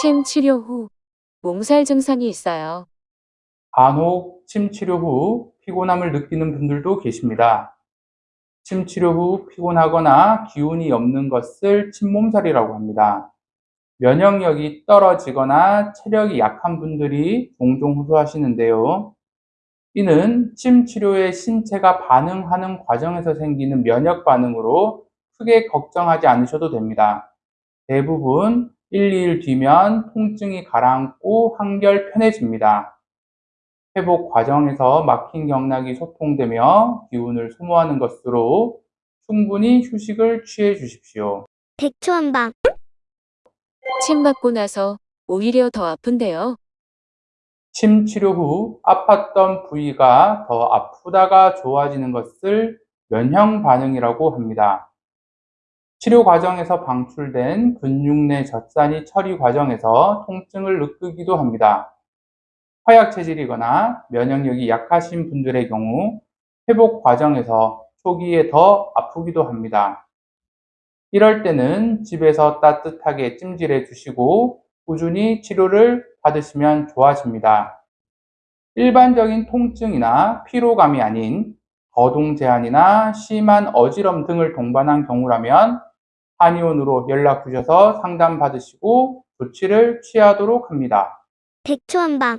침 치료 후 몸살 증상이 있어요. 간혹 침 치료 후 피곤함을 느끼는 분들도 계십니다. 침 치료 후 피곤하거나 기운이 없는 것을 침몸살이라고 합니다. 면역력이 떨어지거나 체력이 약한 분들이 종종 호소하시는데요. 이는 침 치료에 신체가 반응하는 과정에서 생기는 면역 반응으로 크게 걱정하지 않으셔도 됩니다. 대부분 1, 2일 뒤면 통증이 가라앉고 한결 편해집니다. 회복 과정에서 막힌 경락이 소통되며 기운을 소모하는 것으로 충분히 휴식을 취해 주십시오. 백초 한방 침 맞고 나서 오히려 더 아픈데요. 침 치료 후 아팠던 부위가 더 아프다가 좋아지는 것을 면형 반응이라고 합니다. 치료 과정에서 방출된 근육 내 젖산이 처리 과정에서 통증을 느끼기도 합니다. 허약 체질이거나 면역력이 약하신 분들의 경우 회복 과정에서 초기에 더 아프기도 합니다. 이럴 때는 집에서 따뜻하게 찜질해 주시고 꾸준히 치료를 받으시면 좋아집니다. 일반적인 통증이나 피로감이 아닌 거동 제한이나 심한 어지럼 등을 동반한 경우라면 한의원으로 연락 주셔서 상담 받으시고 조치를 취하도록 합니다. 백초한방.